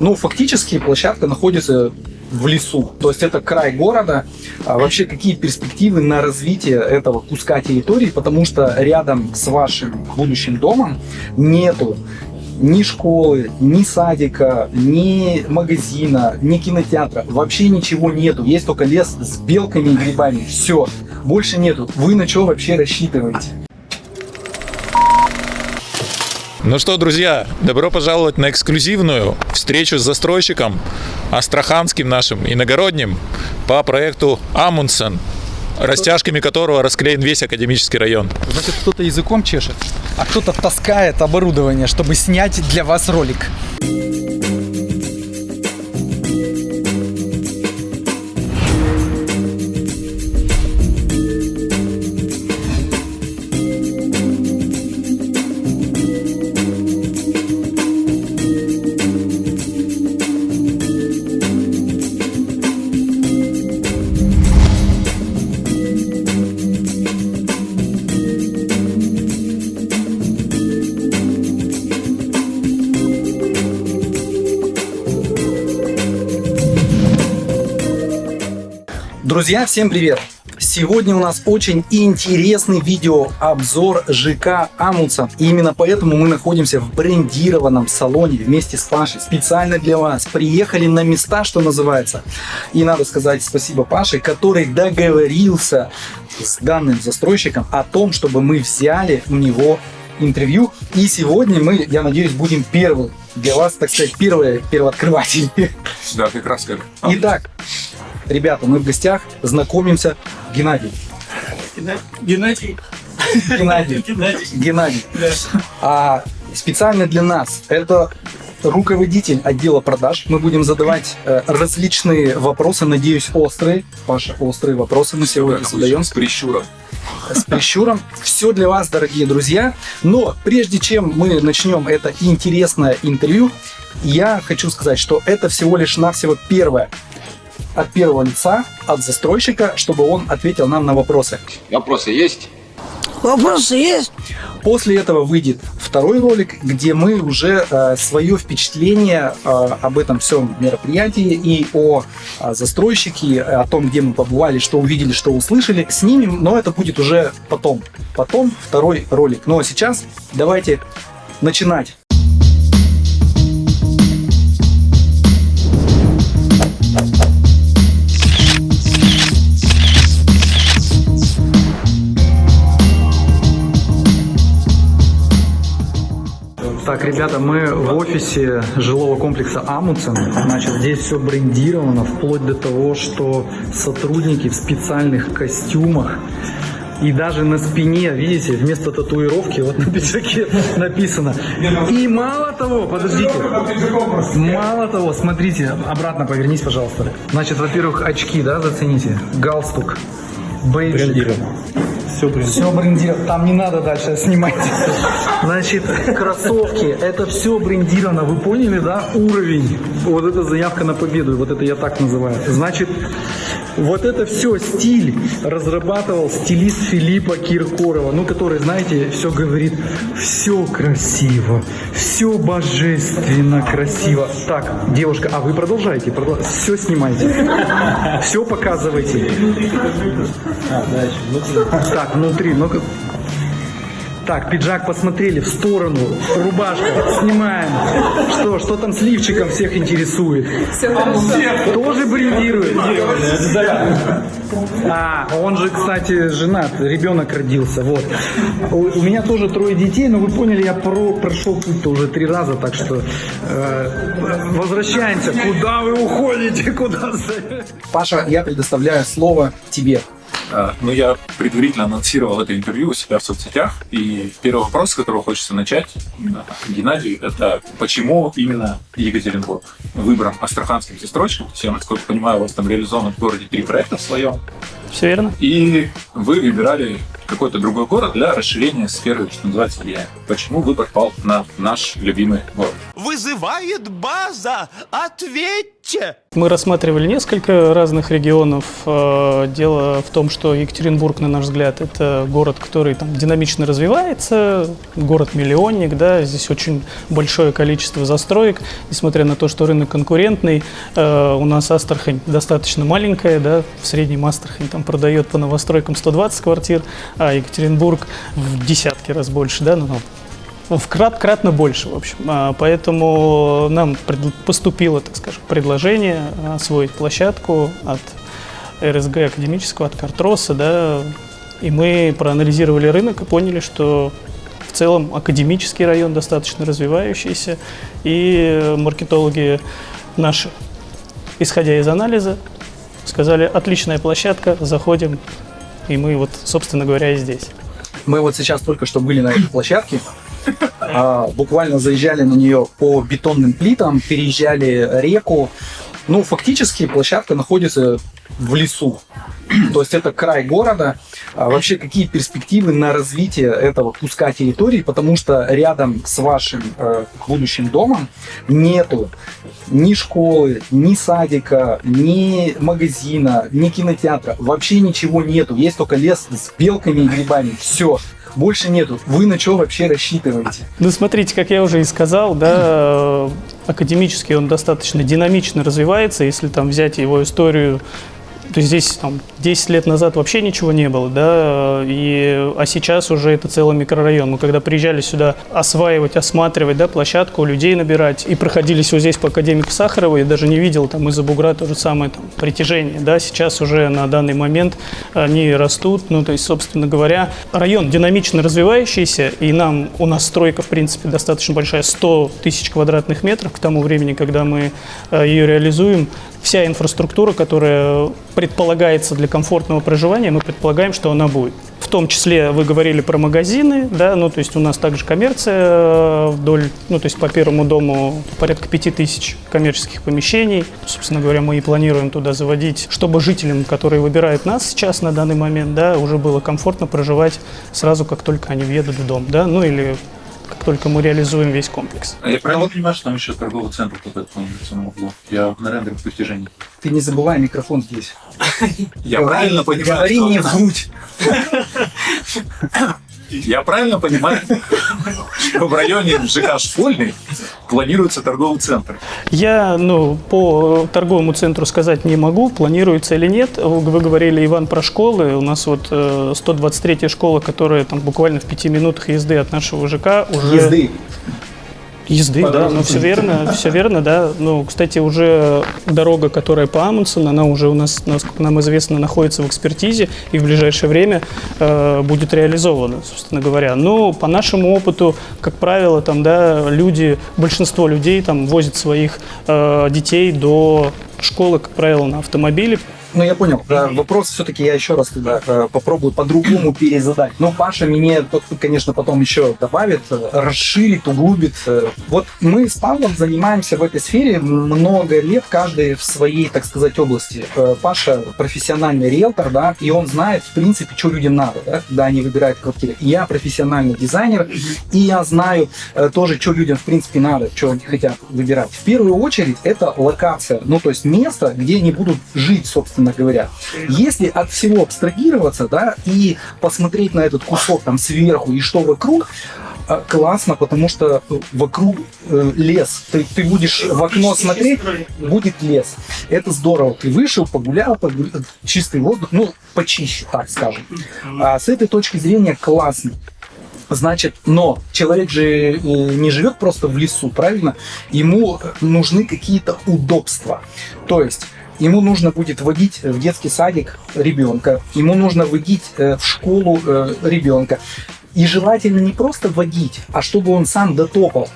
Но фактически площадка находится в лесу. То есть это край города. А вообще какие перспективы на развитие этого куска территории, потому что рядом с вашим будущим домом нету ни школы, ни садика, ни магазина, ни кинотеатра. Вообще ничего нету. Есть только лес с белками и грибами. Все. Больше нету. Вы на что вообще рассчитываете? Ну что, друзья, добро пожаловать на эксклюзивную встречу с застройщиком астраханским нашим иногородним по проекту Амундсен, растяжками которого расклеен весь академический район. Значит, кто-то языком чешет, а кто-то таскает оборудование, чтобы снять для вас ролик. Друзья, всем привет! Сегодня у нас очень интересный видеообзор ЖК Амундсен. И именно поэтому мы находимся в брендированном салоне вместе с Пашей. Специально для вас. Приехали на места, что называется. И надо сказать спасибо Паше, который договорился с данным застройщиком о том, чтобы мы взяли у него интервью. И сегодня мы, я надеюсь, будем первым для вас, так сказать, первые первооткрыватели. Да, как раз как. Итак, Ребята, мы в гостях, знакомимся. Геннадий. Геннадий. Геннадий. Геннадий. А специально для нас это руководитель отдела продаж. Мы будем задавать э, различные вопросы, надеюсь, острые. Паша, острые вопросы мы сегодня задаем. С прищуром. С прищуром. Все для вас, дорогие друзья. Но прежде чем мы начнем это интересное интервью, я хочу сказать, что это всего лишь навсего первое от первого лица, от застройщика, чтобы он ответил нам на вопросы. Вопросы есть? Вопросы есть? После этого выйдет второй ролик, где мы уже э, свое впечатление э, об этом всем мероприятии и о, о застройщике, о том, где мы побывали, что увидели, что услышали, снимем, но это будет уже потом. Потом второй ролик. Ну а сейчас давайте начинать. Так, ребята, мы в офисе жилого комплекса Амундсен. Значит, здесь все брендировано, вплоть до того, что сотрудники в специальных костюмах и даже на спине, видите, вместо татуировки вот на пиджаке написано. И мало того, подождите, мало того, смотрите, обратно повернись, пожалуйста. Значит, во-первых, очки, да, зацените, галстук, бейджик. Все брендировано. Все брендировано. Там не надо дальше снимать. Значит, кроссовки. Это все брендировано. Вы поняли, да? Уровень. Вот это заявка на победу. Вот это я так называю. Значит, вот это все стиль разрабатывал стилист Филиппа Киркорова, ну, который, знаете, все говорит, все красиво, все божественно красиво. Так, девушка, а вы продолжайте, продолж... все снимайте, все показывайте. Так, внутри, ну-ка. Так, пиджак посмотрели в сторону, рубашка, снимаем. Что, что там с лифчиком всех интересует? Тоже брендирует. А, он же, кстати, женат, ребенок родился, вот. У, у меня тоже трое детей, но вы поняли, я про, прошел путь-то уже три раза, так что э, возвращаемся. Куда вы уходите? Куда? Паша, я предоставляю слово тебе. А, ну, я предварительно анонсировал это интервью у себя в соцсетях, и первый вопрос, с которого хочется начать, Геннадий, это почему именно Екатеринбург выбран астраханским застройщиком? Я, насколько понимаю, у вас там реализовано в городе три проекта в своем. Все верно. И вы выбирали какой-то другой город для расширения сферы, что называется, влияния. Почему выбор пал на наш любимый город? Вызывает база! Ответь! Че? Мы рассматривали несколько разных регионов. Э, Дело в том, что Екатеринбург, на наш взгляд, это город, который там динамично развивается, город-миллионник, да, здесь очень большое количество застроек, несмотря на то, что рынок конкурентный, э, у нас Астрахань достаточно маленькая, да, в среднем Астрахань там продает по новостройкам 120 квартир, а Екатеринбург в десятки раз больше, да, ну, в крат, кратно больше, в общем. А, Поэтому нам поступило, так скажем, предложение освоить площадку от РСГ академического, от Картроса, да, и мы проанализировали рынок и поняли, что в целом академический район достаточно развивающийся, и маркетологи наши, исходя из анализа, сказали, отличная площадка, заходим, и мы вот, собственно говоря, и здесь. Мы вот сейчас только что были на этой площадке, а, буквально заезжали на нее по бетонным плитам, переезжали реку. Ну, фактически площадка находится в лесу. То есть это край города. А вообще, какие перспективы на развитие этого куска территории? Потому что рядом с вашим э, будущим домом нету ни школы, ни садика, ни магазина, ни кинотеатра. Вообще ничего нету. Есть только лес с белками и грибами. Все. Больше нету. Вы на что вообще рассчитываете? Ну, смотрите, как я уже и сказал, да, э, академически он достаточно динамично развивается. Если там взять его историю, то есть здесь там, 10 лет назад вообще ничего не было, да, и, а сейчас уже это целый микрорайон. Мы когда приезжали сюда осваивать, осматривать, да, площадку, людей набирать, и проходились вот здесь по Академику Сахарова, я даже не видел там из-за бугра то же самое там, притяжение, да, сейчас уже на данный момент они растут, ну, то есть, собственно говоря, район динамично развивающийся, и нам, у нас стройка, в принципе, достаточно большая, 100 тысяч квадратных метров к тому времени, когда мы э, ее реализуем, вся инфраструктура, которая предполагается для комфортного проживания, мы предполагаем, что она будет. В том числе вы говорили про магазины, да, ну то есть у нас также коммерция э, вдоль, ну то есть по первому дому порядка пяти тысяч коммерческих помещений. Собственно говоря, мы и планируем туда заводить, чтобы жителям, которые выбирают нас сейчас на данный момент, да, уже было комфортно проживать сразу, как только они въедут в дом, да, ну или как только мы реализуем весь комплекс. А я правильно понимаю, что там еще торговый центр вот этот на самом углу? Я на рендерах притяжений. Ты не забывай микрофон здесь. Я правильно понимаю, Говори не в грудь. Я правильно понимаю, что в районе ЖК Школьный планируется торговый центр. Я, ну, по торговому центру сказать не могу, планируется или нет. Вы говорили, Иван, про школы. У нас вот э, 123-я школа, которая там буквально в пяти минутах езды от нашего ЖК уже... Езды. Езды, да, ну все верно, все верно, да. Ну, кстати, уже дорога, которая по Амундсену, она уже у нас, насколько нам известно, находится в экспертизе и в ближайшее время э, будет реализована, собственно говоря. Но по нашему опыту, как правило, там, да, люди, большинство людей там возят своих э, детей до школы, как правило, на автомобиле. Ну, я понял. Вопрос все-таки я еще раз тогда попробую по-другому перезадать. Но Паша мне, конечно, потом еще добавит, э, расширит, углубит. Э, Вот мы с Павлом занимаемся в этой сфере много лет, каждый в своей, так сказать, области. Э, Паша профессиональный риэлтор, да, и он знает, в принципе, что людям надо, да, когда они выбирают квартиры. Я профессиональный дизайнер, и я знаю тоже, что людям, в принципе, надо, что они хотят выбирать. В первую очередь, это локация, ну, то есть место, где они будут жить, собственно говоря. Если от всего абстрагироваться, да, и посмотреть на этот кусок там сверху и что вокруг, э, классно, потому что э, вокруг э, лес. Ты, ты будешь в окно смотреть, будет лес. Это здорово. Ты вышел, погулял, погулял, чистый воздух, ну, почище, так скажем. А с этой точки зрения классно. Значит, но человек же не живет просто в лесу, правильно? Ему нужны какие-то удобства. То есть ему нужно будет водить в детский садик ребенка, ему нужно водить э, в школу э, ребенка. И желательно не просто водить, а чтобы он сам дотопал.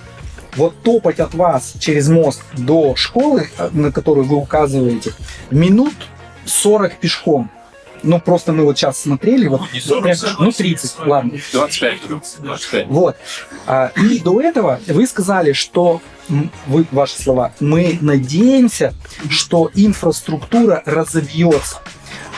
Вот топать от вас через мост до школы, э, на которую вы указываете, минут 40 пешком. Ну, просто мы вот сейчас смотрели, вот, Не 40, прям- ну, 20. 30, ладно. 25. 25. Вот. А, И до этого вы сказали, что вы, ваши слова, мы надеемся, что инфраструктура разовьется.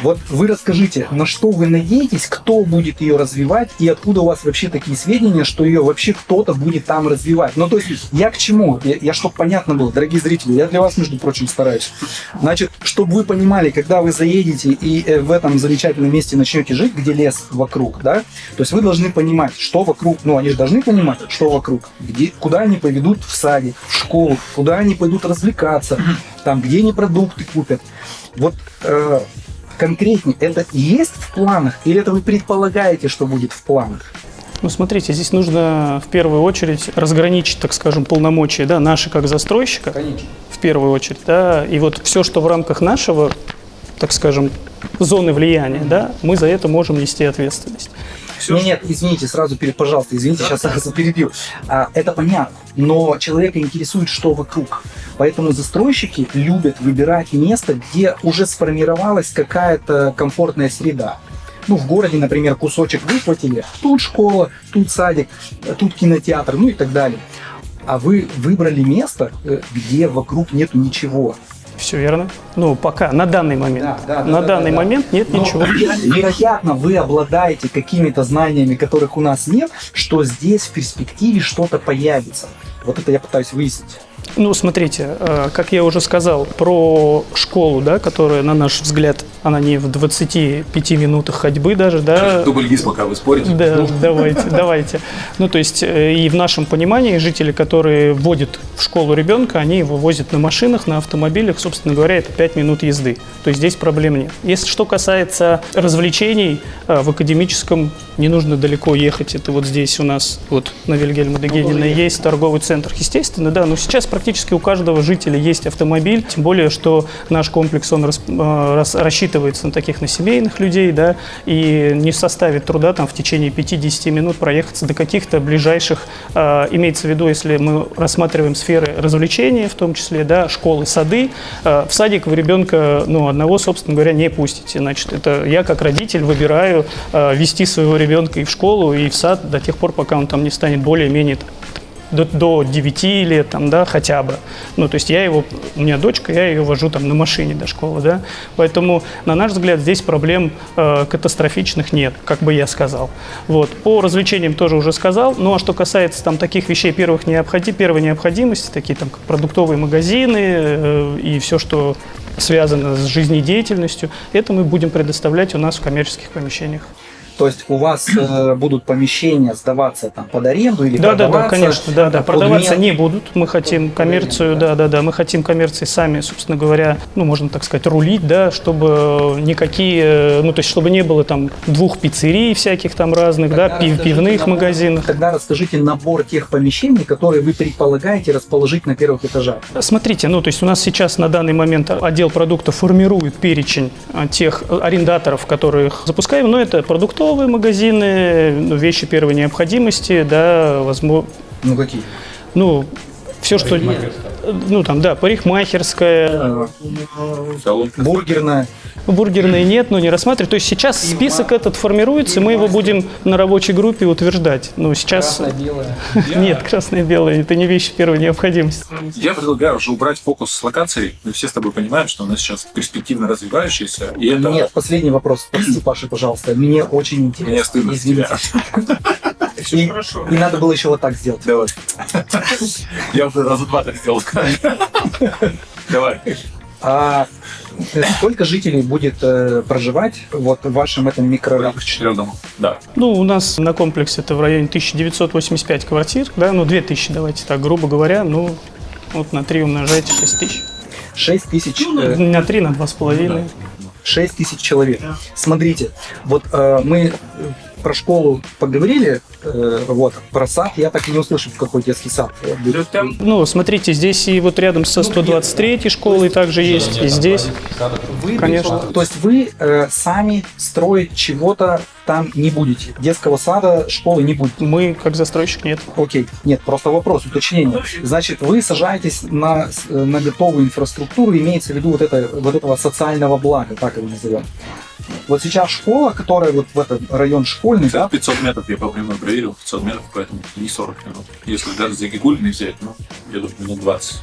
Вот вы расскажите, на что вы надеетесь, кто будет ее развивать и откуда у вас вообще такие сведения, что ее вообще кто-то будет там развивать? Ну, то есть, я к чему? Я, я чтобы понятно было, дорогие зрители, я для вас, между прочим, стараюсь. Значит, чтобы вы понимали, когда вы заедете и э, в этом замечательном месте начнете жить, где лес вокруг, да, то есть вы должны понимать, что вокруг, ну, они же должны понимать, что вокруг, где, куда они поведут в садик, в школу, куда они пойдут развлекаться, там, где они продукты купят. Вот э, конкретнее, это есть в планах или это вы предполагаете, что будет в планах? Ну, смотрите, здесь нужно в первую очередь разграничить, так скажем, полномочия, да, наши как застройщика, Конечно. в первую очередь, да, и вот все, что в рамках нашего, так скажем, зоны влияния, да, мы за это можем нести ответственность. Всё, Нет, нет, извините, сразу, пере- пожалуйста, извините, сейчас сразу перебью. А, это понятно, но человека интересует, что вокруг. Поэтому застройщики любят выбирать место, где уже сформировалась какая-то комфортная среда. Ну, в городе, например, кусочек выхватили, тут школа, тут садик, тут кинотеатр, ну и так далее. А вы выбрали место, э, где вокруг нету ничего. Все верно? Ну, пока, на данный момент. Да, да, да, на да, данный да, да. момент нет Но, ничего. Вероятно, вы обладаете какими-то знаниями, которых у нас нет, что здесь в перспективе что-то появится. Вот это я пытаюсь выяснить. Ну, смотрите, э, как я уже сказал, про школу, да, которая, на наш взгляд, она не в 25 минутах ходьбы даже, да, Дубль ГИС, пока вы спорите. Да, давайте, давайте. Ну, то есть, э, и в нашем понимании жители, которые вводят в школу ребенка, они его возят на машинах, на автомобилях, собственно говоря, это 5 минут езды. То есть здесь проблем нет. Если что касается развлечений, э, в академическом не нужно далеко ехать. Это вот здесь у нас, вот на Вильгельма Дегенина есть торговый центр. Естественно, да, но сейчас практически у каждого жителя есть автомобиль, тем более, что наш комплекс, он рас- э, рас- рассчитывается на таких, на семейных людей, да, и не составит труда там в течение 5-10 минут проехаться до каких-то ближайших, э, имеется в виду, если мы рассматриваем сферы развлечения, в том числе, да, школы, сады, э, в садик вы ребенка, ну, одного, собственно говоря, не пустите. Значит, это я как родитель выбираю э, вести своего ребенка и в школу, и в сад до тех пор, пока он там не станет более-менее до, до 9 лет, там, да, хотя бы. Ну, то есть я его, у меня дочка, я ее вожу там на машине до школы, да. Поэтому, на наш взгляд, здесь проблем э, катастрофичных нет, как бы я сказал. Вот. По развлечениям тоже уже сказал. Ну, а что касается там таких вещей первых необходи, первой необходимости, такие там продуктовые магазины э, и все, что связано с жизнедеятельностью, это мы будем предоставлять у нас в коммерческих помещениях. То есть у вас э, будут помещения сдаваться там под аренду или Да, да, да, продаваться конечно, да, да. Продаваться не будут. Мы хотим коммерцию, да, да, да. Мы хотим коммерции сами, собственно говоря, ну, можно так сказать, рулить, да, чтобы никакие, ну, то есть, чтобы не было там двух пиццерий всяких там разных, да, Тогда пив- расскажите пивных набор- магазинов. Тогда расскажите набор тех помещений, которые вы предполагаете расположить на первых этажах. Смотрите, ну, то есть у нас сейчас на данный момент отдел продуктов формирует перечень а, тех арендаторов, которых запускаем, но это продуктовые магазины, ну, вещи первой необходимости, да, возможно, Ну какие? ну, все, что... Ну, там, да, парикмахерская, бургерная. бургерные нет, но не рассматривать. То есть сейчас список этот формируется, мы его будем на рабочей группе утверждать. Но сейчас... Нет, красное и белое, это не вещи первой необходимости. Я предлагаю уже убрать фокус с локацией. Мы все с тобой понимаем, что у нас сейчас перспективно развивающаяся, и это... Нет, последний вопрос. Прости, Паша, пожалуйста. Мне очень интересно. Мне стыдно Извините. тебя. И, и надо было еще вот так сделать. Давай. Я уже раза два так сделал. Давай. А э, сколько жителей будет э, проживать вот в вашем этом В микрорайоне? домов. Да. Ну, у нас на комплексе это в районе 1985 квартир, да, ну, 2000, давайте так, грубо говоря, ну, вот на 3 умножайте 6 тысяч. 6 тысяч, э, На 3, на 2,5. 6 тысяч человек. Смотрите, вот э, мы про школу поговорили, э, вот, про сад я так и не услышал, в какой детский сад будет. Ну, смотрите, здесь и вот рядом со 123 школой также есть, и здесь. Вы, Конечно. То есть вы э, сами строить чего-то там не будете. Детского сада, школы не будет. Мы, как застройщик, нет. Окей, нет, просто вопрос, уточнение. Значит, вы сажаетесь на, э, на готовую инфраструктуру, имеется в виду вот, это, вот этого социального блага, так его назовем. Вот сейчас школа, которая вот в этот район школьный, да, 500 метров я по прямой проверил, 500 метров, поэтому не 40 минут. Если даже за Гигулиной взять, ну, я думаю, минут 20,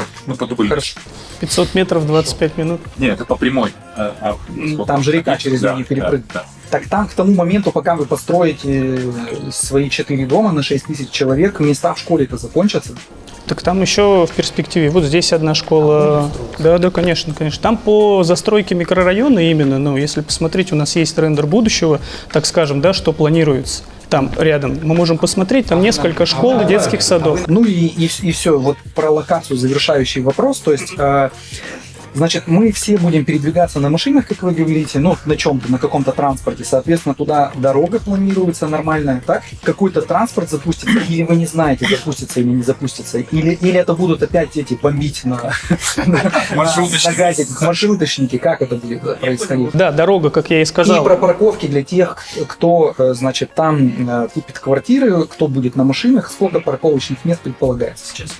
25. И- Ну, по дублю. Хорошо. 500 метров 25 минут. Нет, это по прямой. А- а? Там же река через Да, нее перепрыгивает. да, да. Так там к тому моменту, пока вы построите э, свои четыре дома на 6 тысяч человек, места в школе-то закончатся. Так там еще в перспективе. Вот здесь одна школа. Да, да, конечно, конечно. Там по застройке микрорайона именно, ну, если посмотреть, у нас есть рендер будущего, так скажем, да, что планируется. Там рядом мы можем посмотреть, там несколько школ и детских садов. Ну и, и, все, вот про локацию завершающий вопрос. То есть, э, значит, мы все будем передвигаться на машинах, как вы говорите, ну, на чем-то, на каком-то транспорте. Соответственно, туда дорога планируется нормальная, так? Какой-то транспорт запустится, или вы не знаете, запустится или не запустится. Или, или это будут опять эти бомбить на, на, газе, маршруточники. Как это будет происходить? Да, дорога, как я и И сказал. про парковки для тех, кто, э, значит, там э, купит квартиры, кто будет на машинах, сколько парковочных мест предполагается сейчас?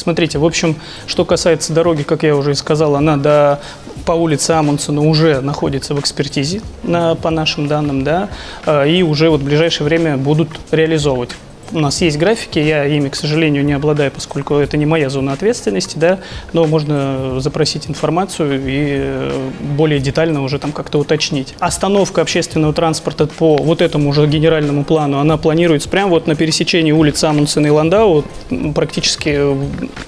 Смотрите, в общем, что касается дороги, как я уже и сказал, она до, по улице Амундсена уже находится в экспертизе, на, по нашим данным, да, э, и уже вот в ближайшее время будут реализовывать. У нас есть графики, я ими, к сожалению, не обладаю, поскольку это не моя зона ответственности, да, но можно запросить информацию и э, более детально уже там как-то уточнить. Остановка общественного транспорта по вот этому уже генеральному плану, она планируется прямо вот на пересечении улиц Амундсена и Ландау, практически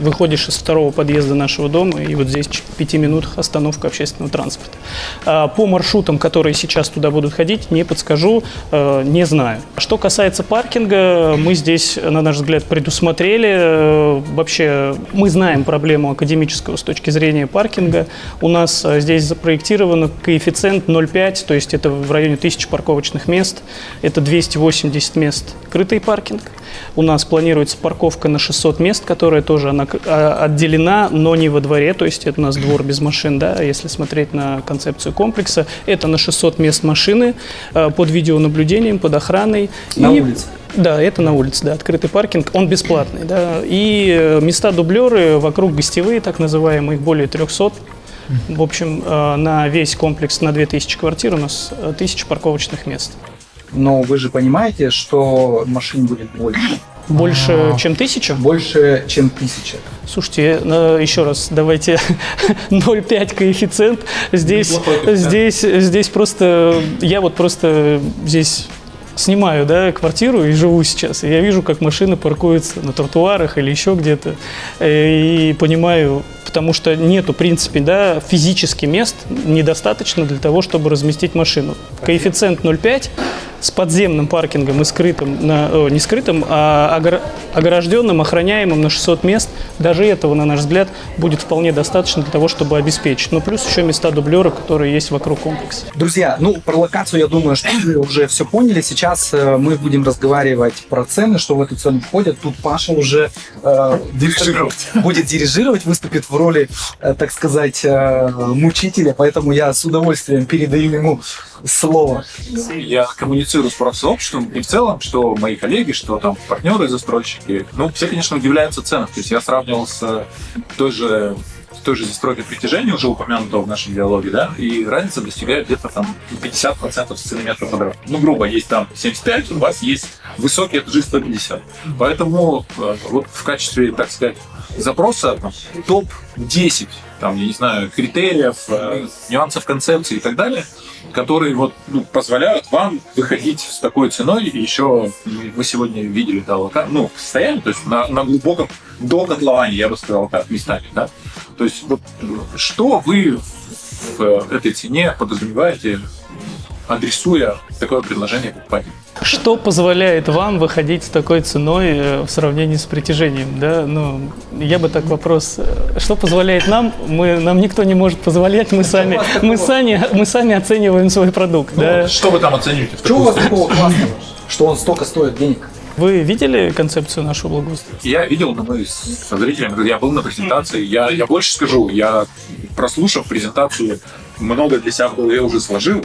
выходишь из второго подъезда нашего дома, и вот здесь в пяти минутах остановка общественного транспорта. А По маршрутам, которые сейчас туда будут ходить, не подскажу, э, не знаю. Что касается паркинга, мы здесь, на наш взгляд, предусмотрели. э, Вообще, мы знаем проблему академического с точки зрения паркинга. У нас э, здесь запроектирован коэффициент 0,5, то есть это в районе 1000 парковочных мест. Это 280 мест крытый паркинг. У нас планируется парковка на 600 мест, которая тоже она а, отделена, но не во дворе, то есть это у нас двор без машин, да, если смотреть на концепцию комплекса. Это на 600 мест машины э, под видеонаблюдением, под охраной. На И- улице? Да, это на улице, да, открытый паркинг, он бесплатный, да. И э, места дублеры вокруг гостевые, так называемые, их более 300. В общем, э, на весь комплекс, на 2000 квартир у нас э, 1000 парковочных мест. Но вы же понимаете, что машин будет больше. Больше, чем тысяча? Больше, чем тысяча. Слушайте, э, еще раз, давайте 0,5 коэффициент. Здесь, здесь, здесь просто, я вот просто здесь снимаю, да, квартиру и живу сейчас. И я вижу, как машины паркуются на тротуарах или еще где-то. Э, И понимаю, потому что нету, в принципе, да, физически мест недостаточно для того, чтобы разместить машину. Коэффициент 0,5 с подземным паркингом и скрытым, на, о, не скрытым, а огор- огражденным, охраняемым на 600 мест, даже этого, на наш взгляд, будет вполне достаточно для того, чтобы обеспечить. Ну, плюс еще места дублера, которые есть вокруг комплекса. Друзья, ну, про локацию, я думаю, что вы уже все поняли. Сейчас э, мы будем разговаривать про цены, что в эту цену входят. Тут Паша уже э, Дирижировать. будет дирижировать, выступит в роли, э, так сказать, э, мучителя, поэтому я с удовольствием передаю ему слово. Я коммуницирую с профсообществом и в целом, что мои коллеги, что там партнеры, застройщики, ну, все, конечно, удивляются ценам. То есть я сравнивал с той же той же застройкой притяжения, уже упомянутого в нашем диалоге, да, и разница достигает где-то там 50% с цены метра квадратного. Ну, грубо, есть там 75, у вас есть высокий этажи 150. Поэтому э, вот в качестве, так сказать, запроса там, топ-10, там, я не знаю, критериев, э, нюансов концепции и так далее, которые вот ну, позволяют вам выходить с такой ценой. Еще вы сегодня видели да, лока... ну, состояние, то есть на, на глубоком до котлования, я бы сказал так, местами, да. То есть вот что вы в этой цене подразумеваете, адресуя такое предложение покупателю? Что позволяет вам выходить с такой ценой э, в сравнении с притяжением? Да? Ну, я бы так вопрос. э, Что позволяет нам? Мы, нам никто не может позволять, мы сами, мы сами, мы сами оцениваем свой продукт. да? Что вы там оцениваете? Что у вас такого классного, что он столько стоит денег? Вы видели концепцию нашего благоустройства? Я видел, но мы с зрителями, я был на презентации, я, я больше скажу, я прослушав презентацию много для себя в голове уже сложил,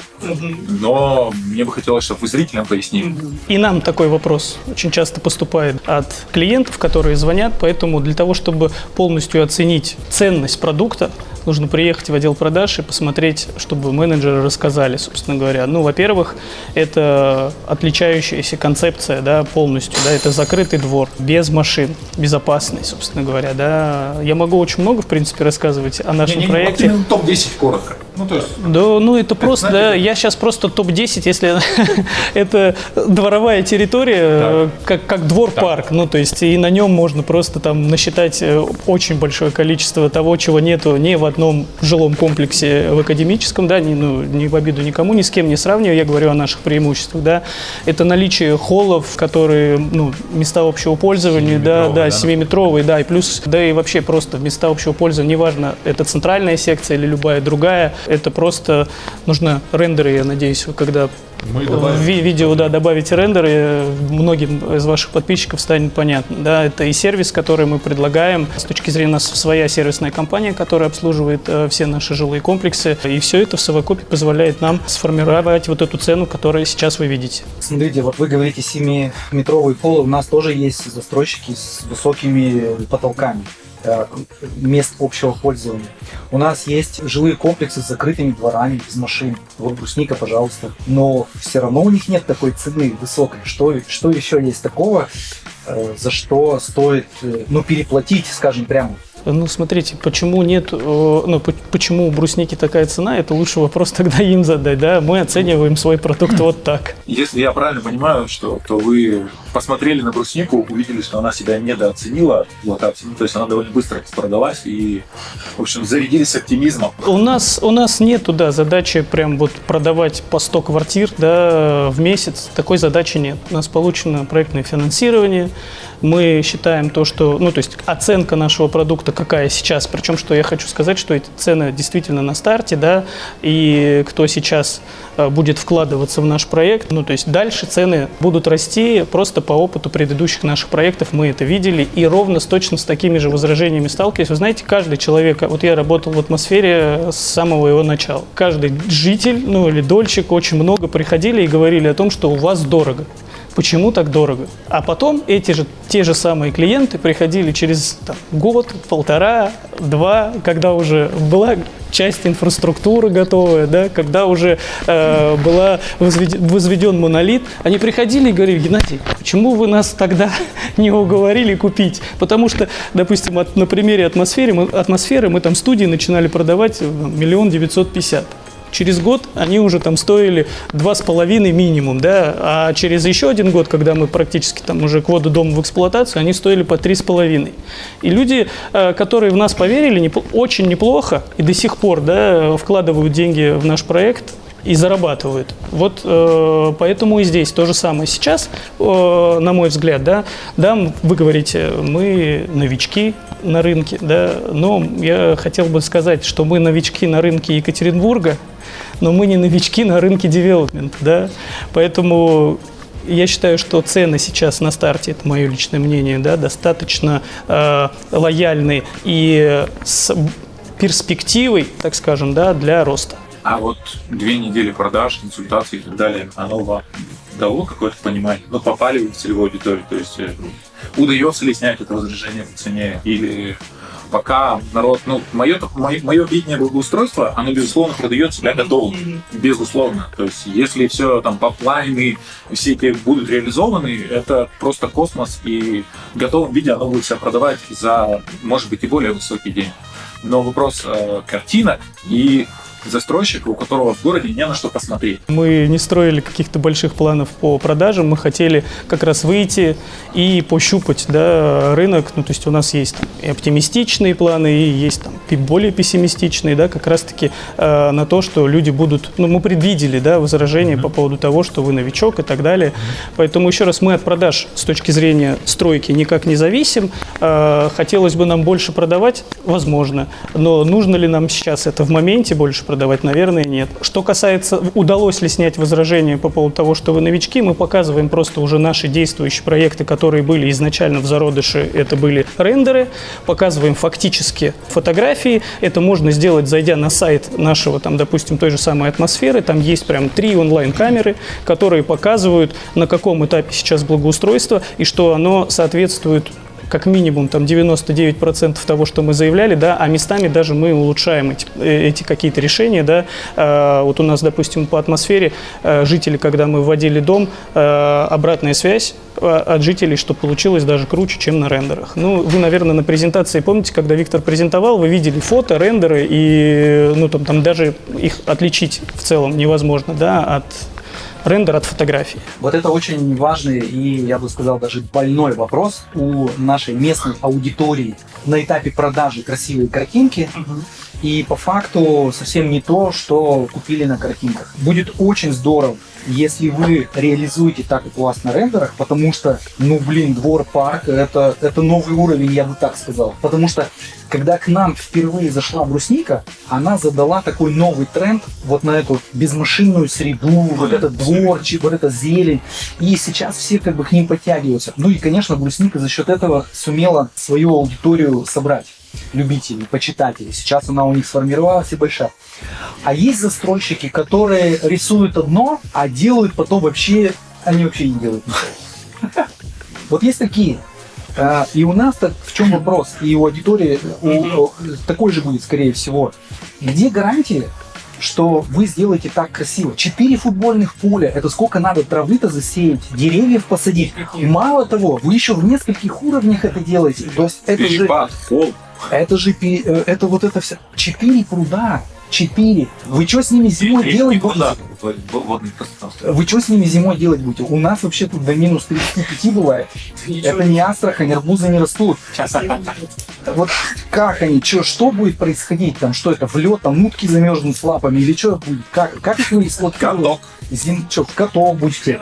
но мне бы хотелось, чтобы вы зрителям пояснили. И нам такой вопрос очень часто поступает от клиентов, которые звонят, поэтому для того, чтобы полностью оценить ценность продукта, нужно приехать в отдел продаж и посмотреть, чтобы менеджеры рассказали, собственно говоря. Ну, во-первых, это отличающаяся концепция, да, полностью, да, это закрытый двор, без машин, безопасный, собственно говоря, да. Я могу очень много, в принципе, рассказывать о нашем Не-не-не, проекте. вот именно топ-10 коротко. Ну, то есть, Да, ну это просто, да, я сейчас просто топ-10, если это дворовая территория, э, как, как двор-парк, ну то есть и на нем можно просто там насчитать э, очень большое количество того, чего нету ни в одном жилом комплексе в академическом, да, ни, ну, не в обиду никому, ни с кем не сравниваю, я говорю о наших преимуществах, да, это наличие холлов, которые, ну, места общего пользования, да, да, да. 7-метровые, да, и плюс, да и вообще просто места общего пользования, неважно, это центральная секция или любая другая, это просто нужно рендеры, я надеюсь, вы когда Мы в добавим. видео да, добавите рендеры, многим из ваших подписчиков станет понятно. Да, это и сервис, который мы предлагаем. С точки зрения нас своя сервисная компания, которая обслуживает э, все наши жилые комплексы. И все это в совокупе позволяет нам сформировать вот эту цену, которую сейчас вы видите. Смотрите, вот вы говорите 7-метровые холлы, у нас тоже есть застройщики с высокими потолками мест общего пользования. У нас есть жилые комплексы с закрытыми дворами, без машин. Вот брусника, пожалуйста. Но все равно у них нет такой цены высокой. Что, что еще есть такого, э, за что стоит э, ну, переплатить, скажем прямо? Ну, смотрите, почему нет, э, ну, по- почему у брусники такая цена, это лучше вопрос тогда им задать, да? Мы оцениваем свой продукт вот так. Если я правильно понимаю, что то вы посмотрели на бруснику, увидели, что она себя недооценила в локации, ну, то есть она довольно быстро продалась и, в общем, зарядились оптимизмом. У нас, у нас нету, да, задачи прям вот продавать по 100 квартир, да, в месяц. Такой задачи нет. У нас получено проектное финансирование. Мы считаем то, что, ну, то есть оценка нашего продукта какая сейчас. Причем, что я хочу сказать, что эти цены действительно на старте, да, и кто сейчас э, будет вкладываться в наш проект, ну, то есть дальше цены будут расти просто по опыту предыдущих наших проектов, мы это видели, и ровно с точно с такими же возражениями сталкивались. Вы знаете, каждый человек, вот я работал в атмосфере с самого его начала, каждый житель, ну, или дольщик очень много приходили и говорили о том, что у вас дорого. Почему так дорого? А потом эти же, те же самые клиенты приходили через там, год, полтора, два, когда уже была часть инфраструктуры готовая, да, когда уже э, была возведен, возведен монолит, они приходили и говорили, Геннадий, почему вы нас тогда не уговорили купить? Потому что, допустим, от- на примере атмосферы мы, атмосферы мы там студии начинали продавать э, миллион девятьсот пятьдесят. Через год они уже там стоили два с половиной минимум, да, а через еще один год, когда мы практически там уже к воду дома в эксплуатацию, они стоили по три с половиной. И люди, э, которые в нас поверили, очень неплохо и до сих пор, да, вкладывают деньги в наш проект и зарабатывают. Вот э, поэтому и здесь то же самое. Сейчас, э, на мой взгляд, да, да, вы говорите, мы новички на рынке, да, но я хотел бы сказать, что мы новички на рынке Екатеринбурга, но мы не новички на рынке девелопмента, да, поэтому я считаю, что цены сейчас на старте, это мое личное мнение, да, достаточно э, лояльны и с перспективой, так скажем, да, для роста. А вот две недели продаж, консультаций и так далее, оно вам дало какое-то понимание? Ну, попали вы в целевую аудиторию, то есть э, удается ли снять это возражение по цене или пока народ, ну, мое, мое, мое видение благоустройства, оно, безусловно, продает себя готовым, безусловно. То есть, если все там поплайны, все эти будут реализованы, это просто космос, и в готовом виде оно будет себя продавать за, может быть, и более высокий день. Но вопрос э, картинок и застройщика, у которого в городе не на что посмотреть. Мы не строили каких-то больших планов по продажам, мы хотели как раз выйти и пощупать да, рынок. Ну, то есть у нас есть там, и оптимистичные планы, и есть там, и более пессимистичные, да, как раз-таки э, на то, что люди будут... Ну, мы предвидели да, возражения по поводу того, что вы новичок и так далее. Поэтому еще раз, мы от продаж с точки зрения стройки никак не зависим. Э, хотелось бы нам больше продавать, возможно, но нужно ли нам сейчас это в моменте больше продавать, наверное, нет. Что касается, удалось ли снять возражение по поводу того, что вы новички, мы показываем просто уже наши действующие проекты, которые были изначально в зародыше, это были рендеры, показываем фактически фотографии, это можно сделать, зайдя на сайт нашего, там, допустим, той же самой атмосферы, там есть прям три онлайн-камеры, которые показывают, на каком этапе сейчас благоустройство и что оно соответствует как минимум там 99% того, что мы заявляли, да, а местами даже мы улучшаем эти, э, эти какие-то решения, да. Э, вот у нас, допустим, по атмосфере э, жители, когда мы вводили дом, э, обратная связь э, от жителей, что получилось даже круче, чем на рендерах. Ну, вы, наверное, на презентации помните, когда Виктор презентовал, вы видели фото, рендеры, и ну, там, там даже их отличить в целом невозможно, да, от рендер от фотографии. Вот это очень важный и, я бы сказал, даже больной вопрос у нашей местной аудитории на этапе продажи красивой картинки. И по факту совсем не то, что купили на картинках. Будет очень здорово, если вы реализуете так, как у вас на рендерах, потому что, ну блин, двор парк, это, это новый уровень, я бы так сказал. Потому что, когда к нам впервые зашла брусника, она задала такой новый тренд вот на эту безмашинную среду, вот этот дворчик, вот эта зелень. И сейчас все как бы к ним подтягиваются. Ну и, конечно, брусника за счет этого сумела свою аудиторию собрать любителей, почитателей. Сейчас она у них сформировалась и большая. А есть застройщики, которые рисуют одно, а делают потом вообще, они вообще не делают. Вот есть такие. А, И у нас так в чем вопрос? И у аудитории у- такой же будет, скорее всего. Где гарантия, что вы сделаете так красиво? Четыре футбольных поля, это сколько надо травы-то засеять, деревьев посадить. Мало того, вы еще в нескольких уровнях это делаете. То есть это же... Это же э, это вот это все. Четыре пруда. Четыре. Вы что с ними зимой делать будете? Вы что с ними зимой делать будете? У нас вообще тут до минус 35 бывает. Это не Астрахань, арбузы не растут. Вот как они, чё, что будет происходить там? Что это, в лед, там утки замерзнут с лапами или что будет? Как, как их вы эксплуатируете? Каток. Зим, что, в каток будете?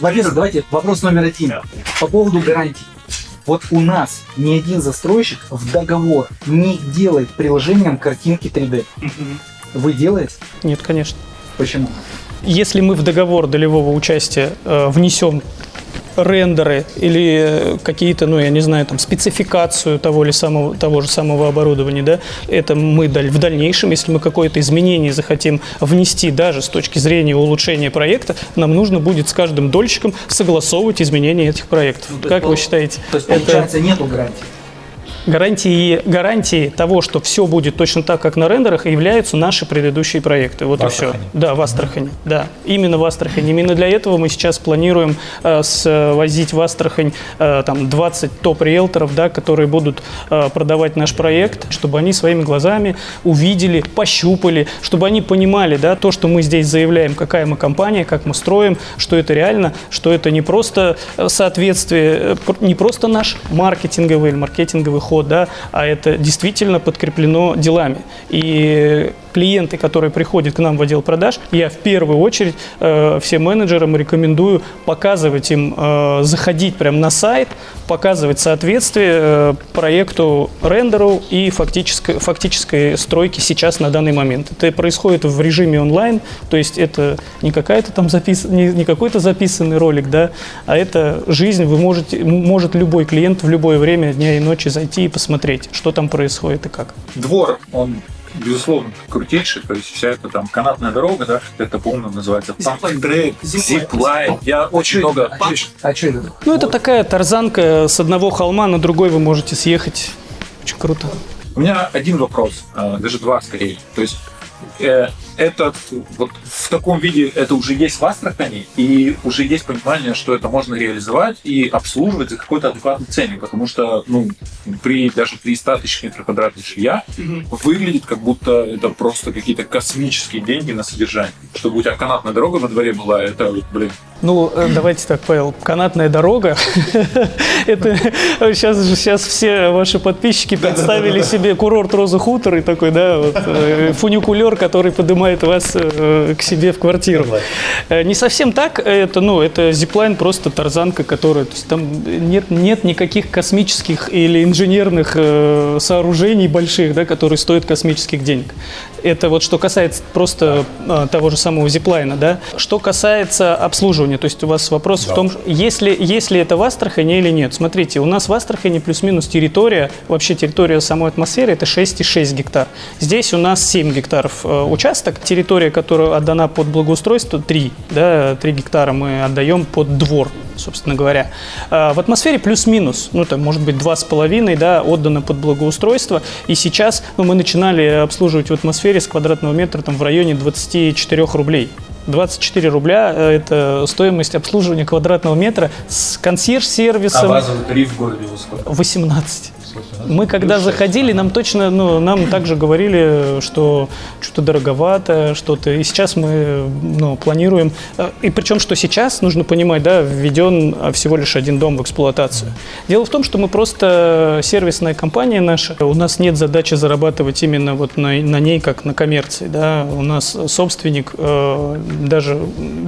Во-первых, давайте вопрос номер один. По поводу гарантий. Вот у нас ни один застройщик в договор не делает приложением картинки 3D. Вы делаете? Нет, конечно. Почему? Если мы в договор долевого участия э, внесем рендеры или э, какие-то, ну, я не знаю, там, спецификацию того, или самого, того же самого оборудования, да, это мы в дальнейшем, если мы какое-то изменение захотим внести даже с точки зрения улучшения проекта, нам нужно будет с каждым дольщиком согласовывать изменения этих проектов. как вы считаете? То есть, это получается, нету гарантии. Гарантии, гарантии того, что все будет точно так, как на рендерах, являются наши предыдущие проекты. Вот В и все. Да, в Астрахани. Да, именно в Астрахани. Именно для этого мы сейчас планируем э, свозить в Астрахань э, там 20 топ-риэлторов, да, которые будут э, продавать наш проект, чтобы они своими глазами увидели, пощупали, чтобы они понимали, да, то, что мы здесь заявляем, какая мы компания, как мы строим, что это реально, что это не просто э, соответствие, э, не просто наш маркетинговый или маркетинговый ход, да, а это действительно подкреплено делами. И клиенты, которые приходят к нам в отдел продаж, я в первую очередь э, всем менеджерам рекомендую показывать им, э, заходить прямо на сайт, показывать соответствие э, проекту рендеру и фактической, фактической стройке сейчас на данный момент. Это происходит в режиме онлайн, то есть это не какая-то там запис... не, не какой-то записанный ролик, да, а это жизнь. Вы можете, может любой клиент в любое время дня и ночи зайти и посмотреть, что там происходит и как. Двор, он безусловно крутейший, то есть вся эта там канатная дорога, да, это по-моему называется трек, зиплайн. Я очень много... А что это? Ну, это такая тарзанка с одного холма на другой вы можете съехать. Очень круто. У меня один вопрос, э, даже два скорее. То есть э, этот вот в таком виде это уже есть в Астрахани, и уже есть понимание, что это можно реализовать и обслуживать за какой-то адекватный ценник, потому что ну, при даже при 100 тысяч метров квадратных жилья выглядит как будто это просто какие-то космические деньги на содержание. Чтобы у тебя канатная дорога во дворе была, это, блин, Ну, э, давайте так, Павел, канатная дорога. Это сейчас, сейчас все ваши подписчики представили себе курорт Роза Хутор и такой, да, вот, э, фуникулер, который поднимает вас э, к себе в квартиру. Э, Не совсем так, это, ну, это зиплайн просто тарзанка, которая, то есть там нет, нет никаких космических или инженерных э, сооружений больших, да, которые стоят космических денег. Это вот что касается просто э, того же самого зиплайна, да. Что касается обслуживания, то есть у вас вопрос в том, если, если это в Астрахани или нет. Смотрите, у нас в Астрахани плюс-минус территория, вообще территория самой атмосферы это 6,6 гектар. Здесь у нас 7 гектаров э, участок, территория, которая отдана под благоустройство 3, да, 3 гектара мы отдаем под двор собственно говоря. А, В атмосфере плюс-минус, ну, там, может быть, два с половиной, да, отдано под благоустройство. И сейчас ну, мы начинали обслуживать в атмосфере с квадратного метра там, в районе 24 рублей. 24 рубля э, – это стоимость обслуживания квадратного метра с А консьерж-сервисом базовый тариф в городе сколько? 18. Мы когда заходили, нам точно, ну, нам также говорили, что что-то дороговато, что-то. И сейчас мы, ну, планируем. э, И причем, что сейчас, нужно понимать, да, введен а, всего лишь один дом в эксплуатацию. Дело в том, что мы просто сервисная компания наша. У нас нет задачи зарабатывать именно вот на, на ней, как на коммерции, да. У нас собственник э, даже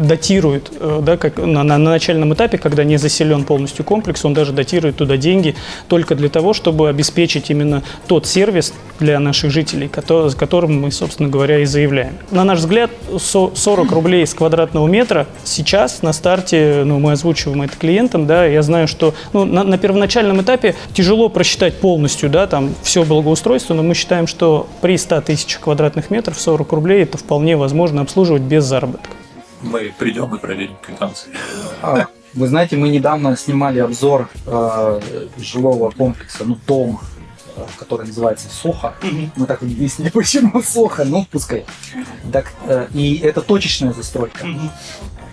датирует, э, да, как на, на- на начальном этапе, когда не заселен полностью комплекс, он даже датирует туда деньги только для того, чтобы обеспечить именно тот сервис для наших жителей, кото- с которым мы, собственно говоря, и заявляем. На наш взгляд, со- 40 рублей с квадратного метра сейчас на старте, ну, мы озвучиваем это клиентам, да, я знаю, что ну, на, на первоначальном этапе тяжело просчитать полностью, да, там все благоустройство, но мы считаем, что при 100 тысячах квадратных метров 40 рублей это вполне возможно обслуживать без заработка. Мы придем и проверим квитанции. Вы знаете, мы недавно снимали обзор э, жилого комплекса, ну, дома, э, который называется Соха. Мы так и не выяснили, почему Соха, ну, пускай. Так, э, и это точечная застройка.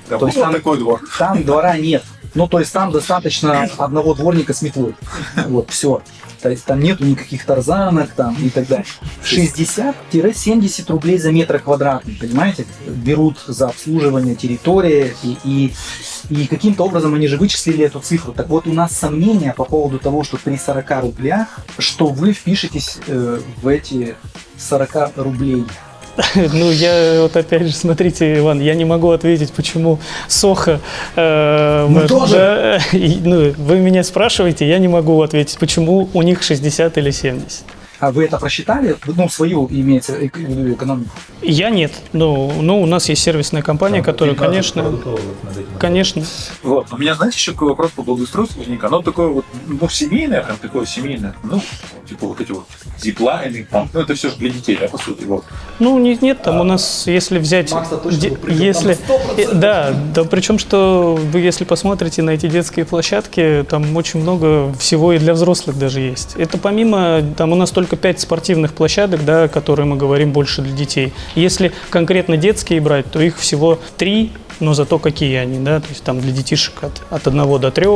Да, То есть там- такой двор. Там двора нет. Ну, то есть там достаточно одного дворника с метлой. Вот, все. То есть там нету никаких тарзанок там и так далее. 60-70 рублей за метр квадратный, понимаете? Берут за обслуживание территории и, и, и каким-то образом они же вычислили эту цифру. Так вот, у нас сомнения по поводу того, что при 40 рублях, что вы впишетесь э, в эти 40 рублей. Ну, я вот опять же, смотрите, Иван, я не могу ответить, почему Соха... э, Мы вот, тоже. да, и, ну, вы меня спрашиваете, я не могу ответить, почему у них 60 или 70. А вы это просчитали? Ну, свою имеется эк- экономику. Я нет. Ну, ну, у нас есть сервисная компания, которая, конечно, конечно. Вот. У меня, знаете, еще какой вопрос по благоустройству возник? Оно такое вот, ну, семейное, прям такое семейное. Ну, типа вот эти вот зиплайны, там, ну, это все же для детей, да, по сути, вот. Ну, нет, нет, там у нас, если взять... Макс-то точно если, там 100%. э, Да, да, причем, что вы, если посмотрите на эти детские площадки, там очень много всего и для взрослых даже есть. Это помимо, там у нас только 5 спортивных площадок, да, которые мы говорим больше для детей. Если конкретно детские брать, то их всего 3, но зато какие они, да, то есть там для детишек от, от 1 до 3,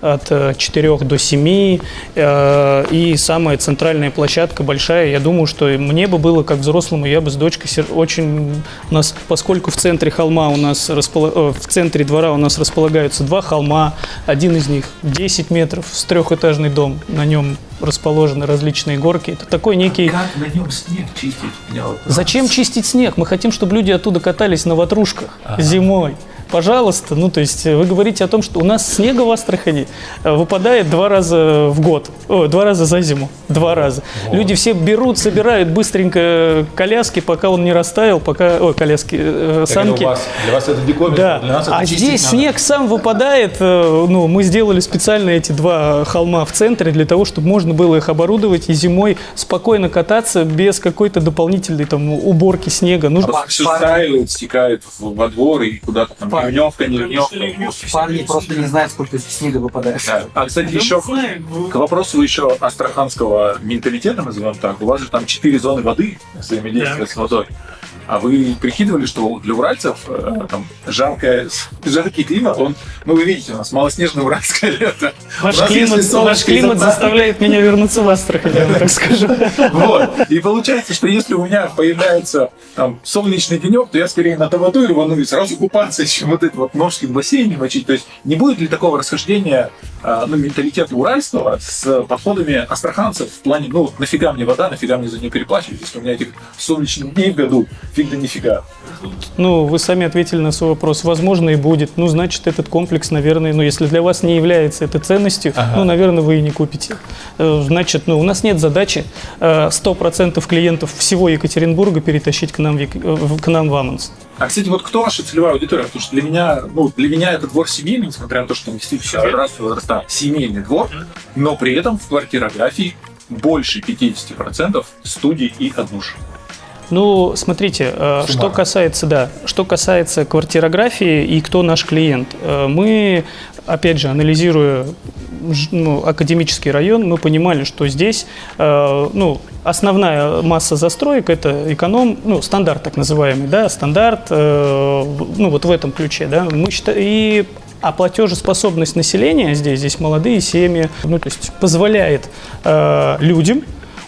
от 4 до 7, э, и самая центральная площадка большая, я думаю, что мне бы было как взрослому, я бы с дочкой очень, у нас, поскольку в центре холма у нас, распол- э, в центре двора у нас располагаются два холма, один из них 10 метров, с трехэтажный дом, на нем расположены различные горки, это такой некий... Как на нем снег чистить? Вот- Зачем чистить снег? Мы хотим, чтобы люди оттуда катались на ватрушках зимой. Пожалуйста, ну то есть э, вы говорите о том, что у нас снега в Астрахани э, выпадает два раза в год, О, два раза за зиму, два раза. Люди все берут, собирают быстренько коляски, пока он не растаял, пока, ой, коляски, э, санки. для вас это диковинно, Да, а здесь снег сам выпадает. э, Ну, мы сделали специально эти два холма в центре для того, чтобы можно было их оборудовать и зимой спокойно кататься без какой-то дополнительной там уборки снега. Нужно Все стаивает, стекает в- во двор и куда-то там ливневка, не ливневка. Парни просто не знают, сколько здесь снега выпадает. Да. А, кстати, еще к вопросу еще астраханского менталитета, назовем так, у вас же там четыре зоны воды взаимодействия с водой. А вы прикидывали, что для уральцев э, там жаркое, жаркий климат, он, ну вы видите, у нас малоснежное уральское лето. Ваш нас климат, ваш климат из-за- заставляет меня вернуться в Астрахань, я вам так скажу. Вот. И получается, что если у меня появляется там солнечный денек, то я скорее на Таваду рвану и сразу купаться, чем вот это вот ножки в бассейне мочить. То есть не будет ли такого расхождения а, ну, менталитета уральского с подходами астраханцев в плане, ну, нафига мне вода, нафига мне за нее переплачивать, если у меня этих солнечных дней в году фиг да нифига. Ну, вы сами ответили на свой вопрос. Возможно, и будет. Ну, значит, этот комплекс, наверное, ну, если для вас не является это ценностью, ну, наверное, вы и не купите. Э, Значит, ну, у нас нет задачи э, 100% клиентов всего Екатеринбурга перетащить к нам э, к нам в Амунс. А, кстати, вот кто ваша целевая аудитория? Потому что для меня, ну, для меня это двор семейный, несмотря на то, что там действительно разные возраста, семейный двор, но при этом в квартирографии больше 50% студий и однушек. Ну, смотрите, э, что Суммарно. касается, да, что касается квартирографии и кто наш клиент, э, мы, опять же, анализируя ну, академический район, мы понимали, что здесь, э, ну, основная масса застроек это эконом, ну, стандарт так называемый, да, стандарт, ну, вот в этом ключе, да, мы считаем, и а платежеспособность населения здесь, здесь молодые семьи, ну, то есть позволяет э, людям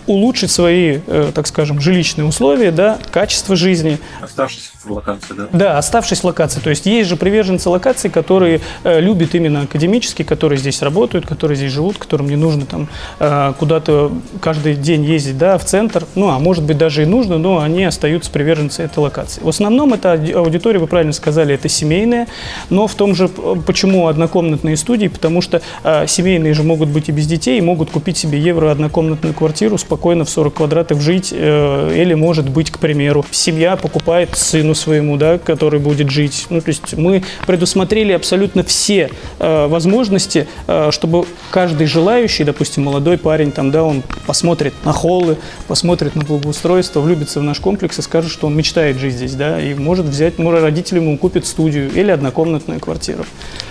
улучшить свои, э, так скажем, жилищные условия, да, качество жизни, Оставшись в локации, да? да, оставшись в локации. То есть есть же приверженцы локаций, которые э, любят именно академически, которые здесь работают, которые здесь живут, которым не нужно там э, куда-то каждый день ездить, да, в центр. Ну, а может быть даже и нужно, но они остаются приверженцы этой локации. В основном это ауди- аудитория, вы правильно сказали, это семейная, но в том же, почему однокомнатные студии, потому что семейные же могут быть и без детей, и могут купить себе евро однокомнатную квартиру, спокойно в 40 квадратов жить, э, или может быть, к примеру, семья покупает сыну своему, да, который будет жить. Ну, то есть мы предусмотрели абсолютно все э, возможности, э, чтобы каждый желающий, допустим, молодой парень, там, да, он посмотрит на холлы, посмотрит на благоустройство, влюбится в наш комплекс и скажет, что он мечтает жить здесь, да, и может взять, может, родители ему купят студию или однокомнатную квартиру.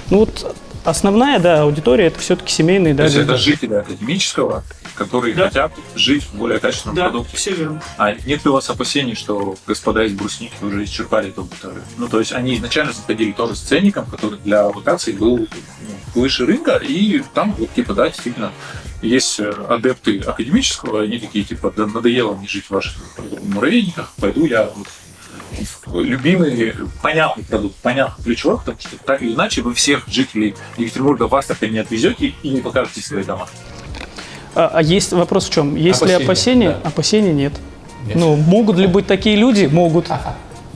Ну вот основная, да, аудитория это все-таки семейные, То да, есть люди. это жители академического, которые хотят жить в более качественном продукте. все верно. А нет ли у вас опасений, что господа из брусники уже исчерпали эту аудиторию? Ну, то есть они изначально заходили тоже с ценником, который для локации был ну, выше рынка, и там вот типа, да, действительно, есть э, адепты академического, они такие, типа, да надоело мне жить в ваших муравейниках, пойду я вот любимый, понятный продукт, понятный ключевой, потому что так или иначе вы всех жителей Екатеринбурга в Астрахань не отвезете и не покажете свои дома. А, а есть вопрос в чем? Есть ли Опасения, опасения? да. Опасений нет. Ну, могут ли быть такие люди? Могут.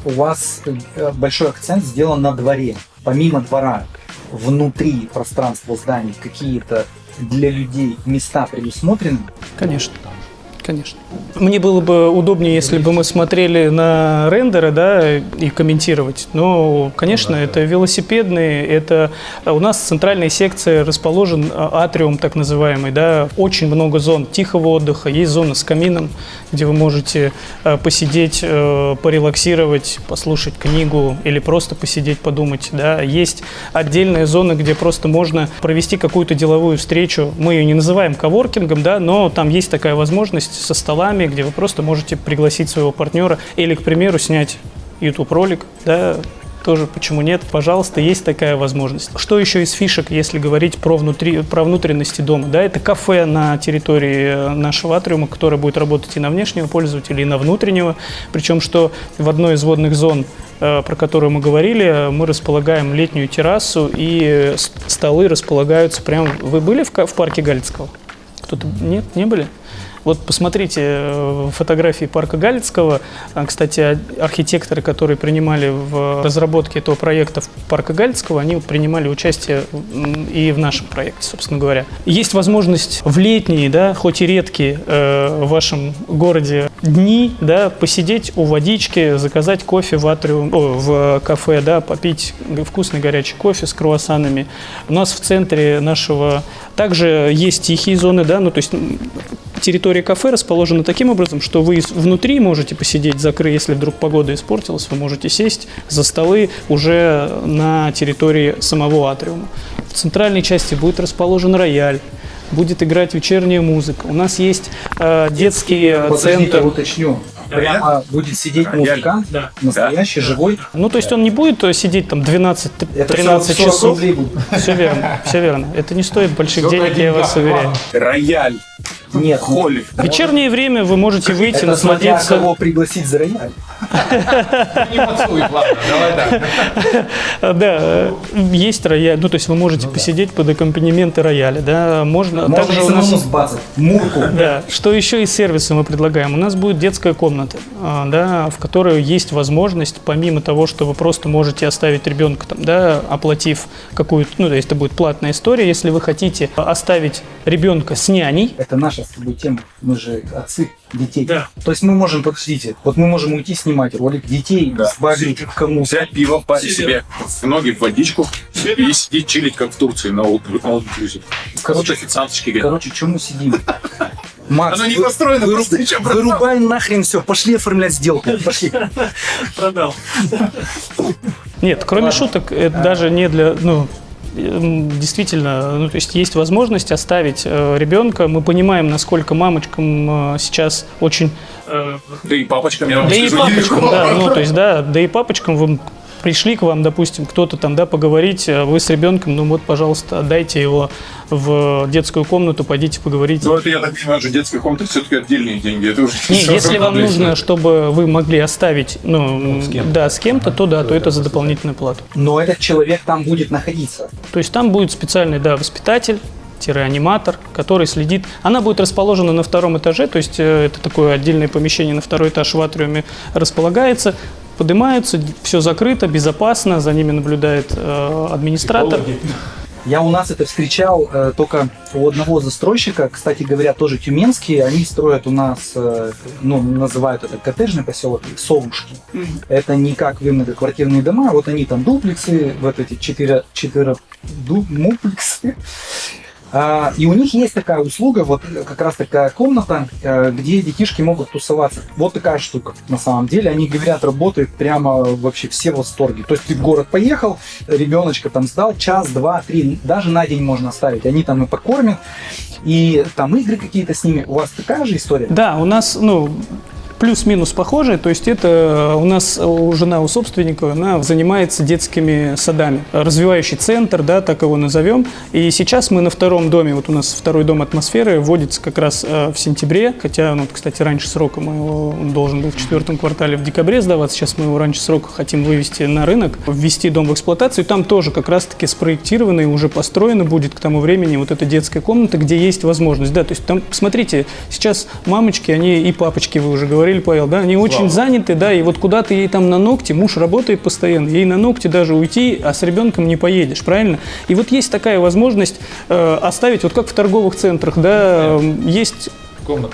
У вас э, большой акцент сделан на дворе. Помимо двора, внутри пространства зданий какие-то для людей места предусмотрены? Конечно. Конечно. Мне было бы удобнее, если бы мы смотрели на рендеры, да, и комментировать. Но, конечно, это велосипедные, это у нас центральная секция расположен а, атриум, так называемый, да, очень много зон тихого отдыха, есть зона с камином, где вы можете э, посидеть, э, порелаксировать, послушать книгу или просто посидеть, подумать, да. Есть отдельная зона, где просто можно провести какую-то деловую встречу. Мы ее не называем коворкингом, да, но там есть такая возможность со столами, где вы просто можете пригласить своего партнера или, к примеру, снять YouTube-ролик, да, тоже почему нет, пожалуйста, есть такая возможность. Что еще из фишек, если говорить про, внутри, про внутренности дома? Да, это кафе на территории э, нашего атриума, которое будет работать и на внешнего пользователя, и на внутреннего. Причем, что в одной из водных зон, э, про которую мы говорили, мы располагаем летнюю террасу, и э, столы располагаются прямо... Вы были в, в парке Галицкого? Кто-то... Нет, не были? Вот посмотрите э, фотографии парка Галицкого. А, Кстати, а- архитекторы, которые принимали в разработке этого проекта парка Галицкого, они принимали участие и в нашем проекте, собственно говоря. Есть возможность в летние, да, хоть и редкие э, в вашем городе дни, да, посидеть у водички, заказать кофе в атриум, о, в кафе, да, попить вкусный горячий кофе с круассанами. У нас в центре нашего также есть тихие зоны, да, ну то есть территория кафе расположена таким образом, что вы внутри можете посидеть, закрыть, если вдруг погода испортилась, вы можете сесть за столы уже на территории самого атриума. В центральной части будет расположен рояль. Будет играть вечерняя музыка. У нас есть э, детский э, Подождите, центр. уточню. Прямо будет сидеть музыкант, Да. настоящий, живой. Ну, то есть он не будет э, сидеть там 12-13 Это 40 часов. рублей будет. Все верно, все верно. Это не стоит больших денег, я вас уверяю. Рояль, Нет, холли. В вечернее время вы можете выйти, это смотря насладиться. кого пригласить за рояль. Да, э, есть рояль, ну то есть вы можете посидеть под аккомпанементы рояля, да, можно. Можно Также у нас, сбазать. Мурку. да, что еще из сервиса мы предлагаем? У нас будет детская комната, а, да, в которой есть возможность, помимо того, что вы просто можете оставить ребенка там, да, оплатив какую-то, ну то есть это будет платная история, если вы хотите оставить ребенка с няней, Это наша с тобой тема. Мы же отцы детей. Да. То есть мы можем, подождите, вот мы можем уйти снимать ролик детей, Да. сбагрить кому Взять пиво, парить себе в ноги в водичку и сидеть чилить, как в Турции на inclusive. Короче, официанточки говорят. Короче, чем мы сидим? Макс, Оно не вы- построено, выру- просто ничего продал. вырубай нахрен все, пошли оформлять сделку. Пошли. Продал. Нет, кроме шуток, это даже не для, ну, действительно, ну, то есть есть возможность оставить э, ребенка. Мы понимаем, насколько мамочкам э, сейчас очень... Э, Да и папочкам я вам Да и скажу, папочкам, нелегко. да, ну, то есть, да, да и папочкам вы пришли к вам, допустим, кто-то там, да, поговорить, а вы с ребенком, ну вот, пожалуйста, отдайте его в детскую комнату, пойдите поговорите. Ну, это, я так понимаю, что детская комната все-таки отдельные деньги. Это уже Не, если вам нужно, чтобы вы могли оставить, ну, да, с кем-то, то да, то это за дополнительную плату. Но этот человек там будет находиться. То есть там будет специальный, да, воспитатель, аниматор, который следит. Она будет расположена на втором этаже, то есть э, это такое отдельное помещение на второй этаж в атриуме располагается. Поднимаются, все закрыто, безопасно, за ними наблюдает э, администратор. Я у нас это встречал э, только у одного застройщика, кстати говоря, тоже тюменские. Они строят у нас, э, ну, называют это коттеджный поселок, совушки. Это не как вы многоквартирные дома, вот они там дуплексы, вот эти четыре, четыре ду- муплексы. А, и у них есть такая услуга, вот как раз такая комната, э, где детишки могут тусоваться. Вот такая штука на самом деле. Они говорят, работает прямо вообще все в восторге. То есть ты в город поехал, ребеночка там сдал, час, два, три, даже на день можно оставить. Они там и покормят, и там игры какие-то с ними. У вас такая же история? Да, у нас, ну, плюс-минус похожие, то есть это у нас жена у собственника, она занимается детскими садами. Развивающий центр, да, так его назовем. И сейчас мы на втором доме, вот у нас второй дом атмосферы вводится как раз э, в сентябре, хотя, ну, кстати, раньше срока мы его, он должен был в четвертом квартале в декабре сдаваться, сейчас мы его раньше срока хотим вывести на рынок, ввести дом в эксплуатацию. Там тоже как раз-таки спроектировано и уже построено будет к тому времени вот эта детская комната, где есть возможность, да, то есть там, смотрите, сейчас мамочки, они и папочки, вы уже говорили, Павел, да, они очень заняты, да, и вот куда ты ей там на ногти, муж работает постоянно, ей на ногти даже уйти, а с ребенком не поедешь, правильно? И вот есть такая возможность э, оставить, вот как в торговых центрах, да, э, есть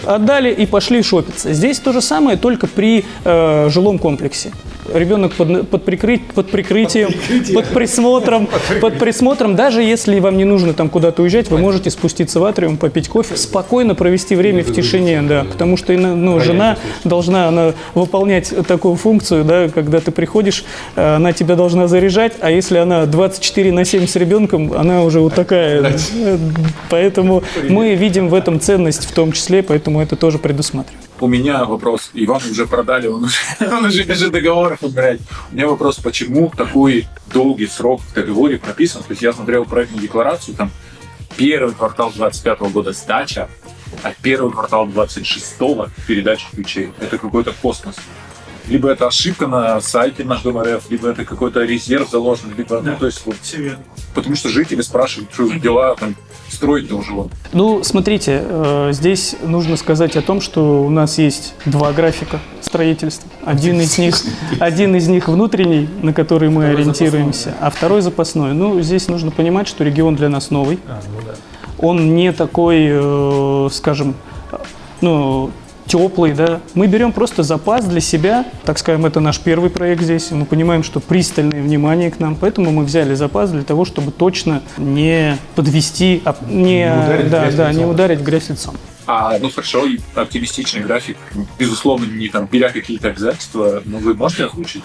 Отдали и пошли шопиться. Здесь то же самое, только при э, жилом комплексе. Ребенок под, под, прикры- под прикрытием, под присмотром, под присмотром. Даже если вам не нужно там куда-то уезжать, вы можете спуститься в атриум, попить кофе, спокойно провести время в тишине, да, потому что ну, жена должна она выполнять такую функцию, да, когда ты приходишь, э, она тебя должна заряжать, а если она 24 на 7 с ребенком, она уже вот такая. Поэтому мы видим в этом ценность в том числе, поэтому это тоже предусматриваем. У меня вопрос. Иван уже продали, он уже, он уже бежит договоров убирать. У меня вопрос, почему такой долгий срок в договоре прописан? То есть я смотрел проектную декларацию, там первый квартал 25 года сдача, а первый квартал 26 передача ключей. Это какой-то космос. Либо это ошибка на сайте наш Дом РФ, либо это какой-то резерв заложен, либо, ну, то есть вот, все верно. Потому что жители спрашивают, что дела там строить-то уже вот. Ну, смотрите, э, здесь нужно сказать о том, что у нас есть два графика строительства. Один из них, один из них внутренний, на который мы ориентируемся, а второй запасной. Ну, здесь нужно понимать, что регион для нас новый. Он не такой, э, скажем, ну, теплый, да. Мы берем просто запас для себя, так скажем, это наш первый проект здесь, мы понимаем, что пристальное внимание к нам, поэтому мы взяли запас для того, чтобы точно не подвести, а не, да, да, не ударить в грязь лицом. А, ну хорошо, оптимистичный график, безусловно, не там беря какие-то обязательства, но вы можете озвучить?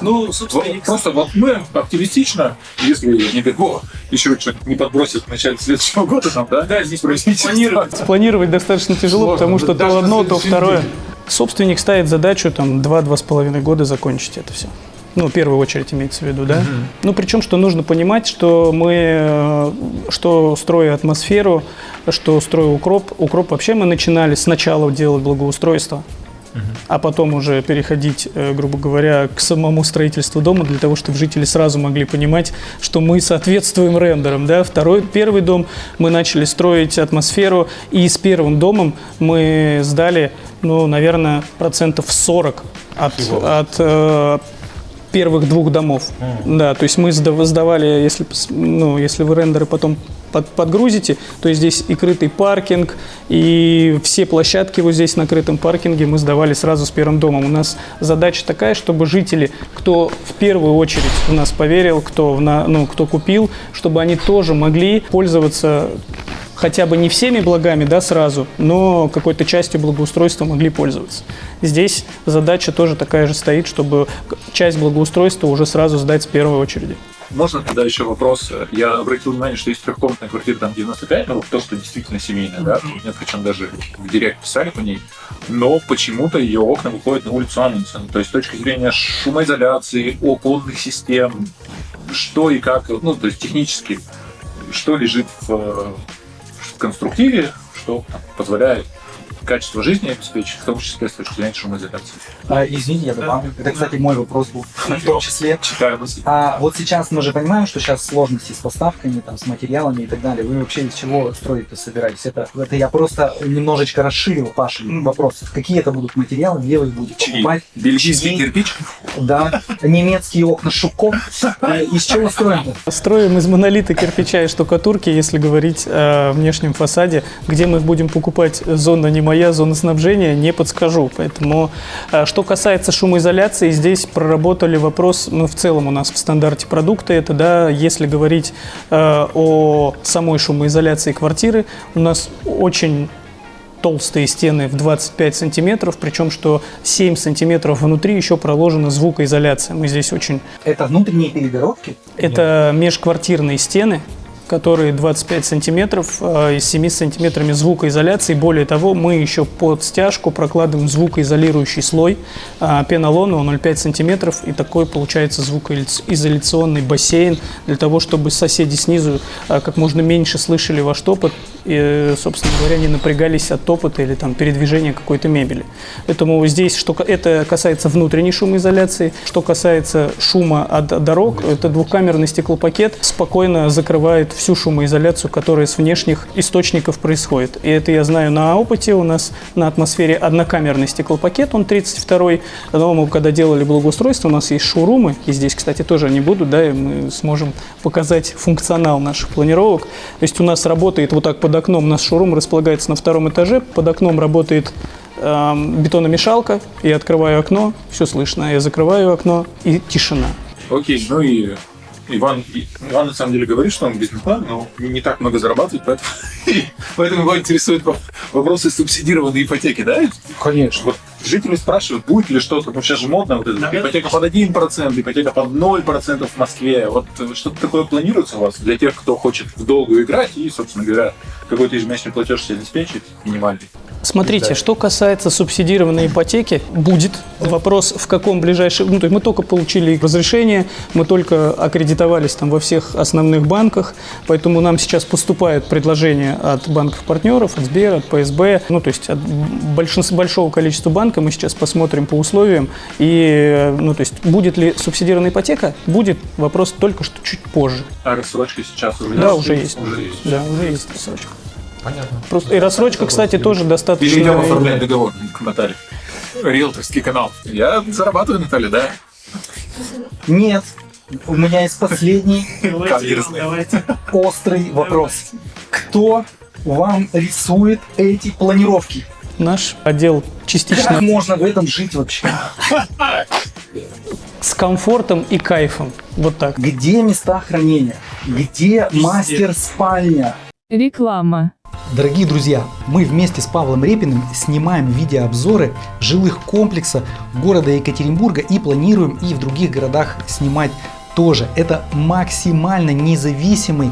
Ну, Вот собственно, Просто вот мы оптимистично, если не дай бог, еще что-то не подбросит в начале следующего года, там, да, да, здесь планировать. Планировать достаточно тяжело, Сложно, потому что даже то одно, то второе. день. Собственник ставит задачу там 2-2,5 года закончить это все. Ну, в первую очередь имеется в виду, да? Ну, причем, что нужно понимать, что мы, э, что строя атмосферу, что строя укроп, укроп вообще мы начинали сначала делать благоустройство, а потом уже переходить, э, грубо говоря, к самому строительству дома для того, чтобы жители сразу могли понимать, что мы соответствуем рендерам. Да? Второй, первый дом мы начали строить атмосферу, и с первым домом мы сдали, ну, наверное, процентов 40 от, от э, первых двух домов. Да, то есть мы сда- сдавали, если, ну, если вы рендеры потом под- подгрузите, то есть здесь и крытый паркинг, и все площадки вот здесь на крытом паркинге мы сдавали сразу с первым домом. У нас задача такая, чтобы жители, кто в первую очередь в нас поверил, кто, в на- ну, кто купил, чтобы они тоже могли пользоваться хотя бы не всеми благами, да, сразу, но какой-то частью благоустройства могли пользоваться. Здесь задача тоже такая же стоит, чтобы часть благоустройства уже сразу сдать с первой очереди. Можно тогда еще вопрос? Я обратил внимание, что есть трехкомнатная квартира, там 95, ну, то, что действительно семейная, да, нет, причем даже в директ писали по ней, но почему-то ее окна выходят на улицу Амундсен. То есть с точки зрения шумоизоляции, оконных систем, что и как, ну, то есть технически, что лежит в конструктиве, что позволяет качество жизни обеспечить, в том числе с точки зрения шумоизоляции. А, извините, я добавлю. Это, кстати, мой вопрос был в том числе. Читаю мысли. А вот сейчас мы же понимаем, что сейчас сложности с поставками, там, с материалами и так далее. Вы вообще из чего строить-то собираетесь? Это, это я просто немножечко расширил Паша вопрос. Какие это будут материалы, где вы их будете Чьи? покупать? Бельгийский Чьи? кирпич? Да, немецкие окна Шуков. Э, Из чего строим-то? Строим из монолита, кирпича и штукатурки, если говорить о внешнем фасаде. Где мы их будем покупать, зона не моя, зона снабжения, не подскажу. Поэтому, э, что касается шумоизоляции, здесь проработали вопрос, ну, в целом у нас в стандарте продукта это, да, если говорить э, о самой шумоизоляции квартиры, у нас очень толстые стены в 25 сантиметров, причем что 7 сантиметров внутри еще проложена звукоизоляция. Мы здесь очень Это внутренние перегородки? это межквартирные стены, которые 25 сантиметров э, и с 7 сантиметрами звукоизоляции. Более того, мы еще под стяжку прокладываем звукоизолирующий слой а, пенолона 0,5 сантиметров, и такой получается звукоизоляционный бассейн для того, чтобы соседи снизу а, как можно меньше слышали ваш топот и, собственно говоря, не напрягались от топота или там передвижения какой-то мебели. Поэтому здесь, что это касается внутренней шумоизоляции, что касается шума от дорог, это двухкамерный стеклопакет спокойно закрывает всю шумоизоляцию, которая с внешних источников происходит. И это я знаю на опыте. У нас на атмосфере однокамерный стеклопакет, он 32-й. Но мы когда делали благоустройство, у нас есть шоурумы, и здесь, кстати, тоже они будут, да, и мы сможем показать функционал наших планировок. То есть у нас работает вот так под окном, у нас шоурум располагается на втором этаже, под окном работает эм, бетономешалка, я открываю окно, все слышно, я закрываю окно, и тишина. Окей, ну и Иван, Иван на самом деле говорит, что он бизнесмен, но не так много зарабатывает, поэтому, поэтому его интересуют во- вопросы субсидированной ипотеки, да? Конечно. Вот жители спрашивают, будет ли что-то, ну сейчас же модно, вот это, ипотека под 1%, ипотека под 0% в Москве. Вот что-то такое планируется у вас для тех, кто хочет в долгу играть и, собственно говоря, какой-то ежемесячный платеж себе обеспечить минимальный. Смотрите, что касается субсидированной ипотеки, будет вопрос, в каком ближайшем... Ну, то есть мы только получили разрешение, мы только аккредитовались там во всех основных банках, поэтому нам сейчас поступают предложения от банков-партнеров, от Сбера, от ПСБ, ну, то есть от большинства, большого количества банков. Мы сейчас посмотрим по условиям. И, ну, то есть будет ли субсидированная ипотека? Будет. Вопрос только что чуть позже. А рассрочка сейчас уже Да, есть? уже есть. Уже есть. Да, уже есть рассрочка. Понятно. Просто, и рассрочка, кстати, тоже достаточно... Перейдем оформлять договор к Наталье. Риэлторский канал. Я зарабатываю, Наталья, да? Нет. У меня есть последний острый вопрос. Кто вам рисует эти планировки? Наш отдел частично Как можно в этом жить вообще? с комфортом и кайфом. Вот так. Где места хранения? Где мастер спальня? Реклама. Дорогие друзья, мы вместе с Павлом Репиным снимаем видеообзоры жилых комплексов города Екатеринбурга и планируем и в других городах снимать тоже. Это максимально независимый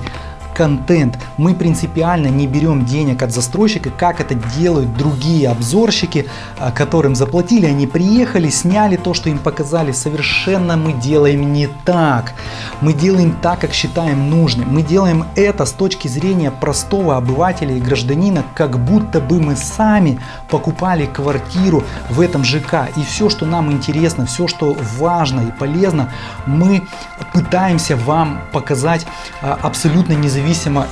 контент. Мы принципиально не берем денег от застройщика, как это делают другие обзорщики, а, которым заплатили, они приехали, сняли то, что им показали. Совершенно мы делаем не так. Мы делаем так, как считаем нужным. Мы делаем это с точки зрения простого обывателя и гражданина, как будто бы мы сами покупали квартиру в этом ЖК. И все, что нам интересно, все, что важно и полезно, мы пытаемся вам показать а, абсолютно независимо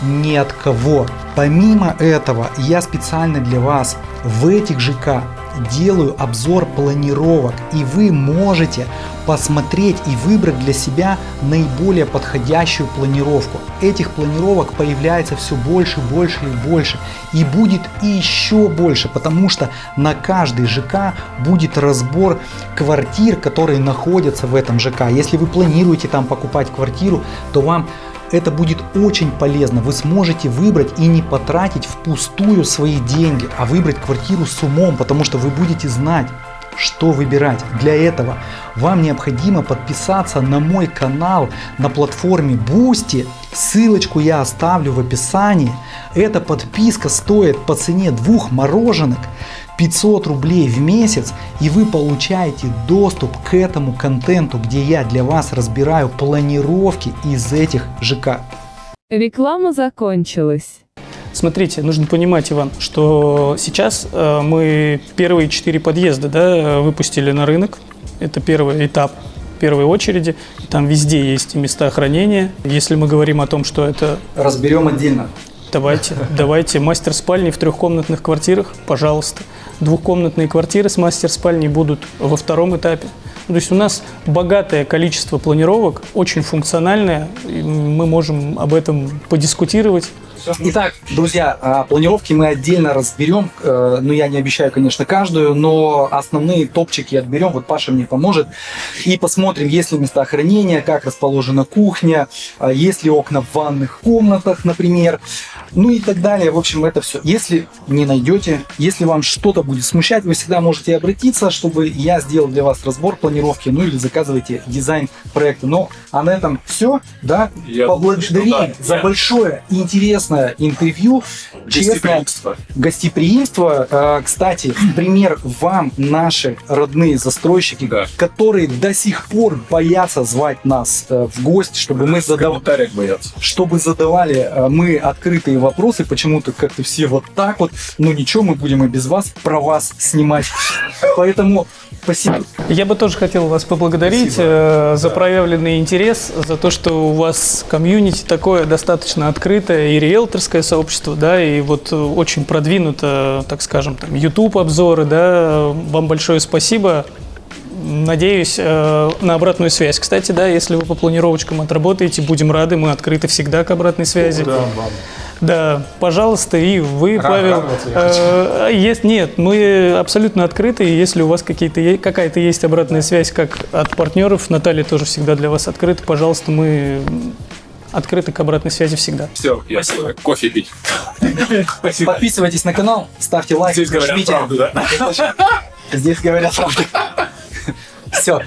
ни от кого. Помимо этого, я специально для вас в этих ЖК делаю обзор планировок и вы можете посмотреть и выбрать для себя наиболее подходящую планировку. Этих планировок появляется все больше, больше и больше и будет еще больше, потому что на каждый ЖК будет разбор квартир, которые находятся в этом ЖК. Если вы планируете там покупать квартиру, то вам это будет очень полезно. Вы сможете выбрать и не потратить впустую свои деньги, а выбрать квартиру с умом, потому что вы будете знать, что выбирать. Для этого вам необходимо подписаться на мой канал на платформе Boosty. Ссылочку я оставлю в описании. Эта подписка стоит по цене двух мороженок. 500 рублей в месяц и вы получаете доступ к этому контенту, где я для вас разбираю планировки из этих ЖК. Реклама закончилась. Смотрите, нужно понимать, Иван, что сейчас э, мы первые четыре подъезда да, выпустили на рынок. Это первый этап первой очереди. Там везде есть места хранения. Если мы говорим о том, что это... Разберем отдельно. Давайте, давайте. Мастер спальни в трехкомнатных квартирах, пожалуйста. Двухкомнатные квартиры с мастер спальней будут во втором этапе. То есть у нас богатое количество планировок, очень функциональное. Мы можем об этом подискутировать. Итак, друзья, а, планировки мы отдельно разберем. Э, ну, я не обещаю, конечно, каждую, но основные топчики отберем. Вот Паша мне поможет. И посмотрим, есть ли места хранения, как расположена кухня, а, есть ли окна в ванных комнатах, например. Ну и так далее. В общем, это все. Если не найдете, если вам что-то будет смущать, вы всегда можете обратиться, чтобы я сделал для вас разбор планировки, ну или заказывайте дизайн проекта. Ну, а на этом все. Да? Я Поблагодарим думаю, да. за большое и интересное интервью. Честно, Гостеприимство. гостеприимство. Э, Кстати, пример вам наши родные застройщики, Да. которые до сих пор боятся звать нас э, в гости, чтобы мы В задавали боятся. чтобы задавали э, мы открытые вопросы, почему-то как-то все вот так вот, ну ничего, мы будем и без вас про вас снимать. Поэтому спасибо. Я бы тоже хотел вас поблагодарить Спасибо. э, за проявленный интерес, за то, что у вас комьюнити такое достаточно открытое и риэлторское сообщество, да, и вот э, очень продвинуто, так скажем, там, YouTube обзоры, да, вам большое спасибо. Надеюсь э, на обратную связь. Кстати, да, если вы по планировочкам отработаете, будем рады, мы открыты всегда к обратной связи. Да, пожалуйста, и вы, Рад- Павел. э, есть, нет, мы абсолютно открыты. и Если у вас какие-то, какая-то есть обратная связь, как от партнеров, Наталья тоже всегда для вас открыта. Пожалуйста, мы открыты к обратной связи всегда. Все, я свой кофе пить. Спасибо. Подписывайтесь на канал, ставьте лайк, Здесь говорят жмите. правду, да? Здесь говорят правду. Все.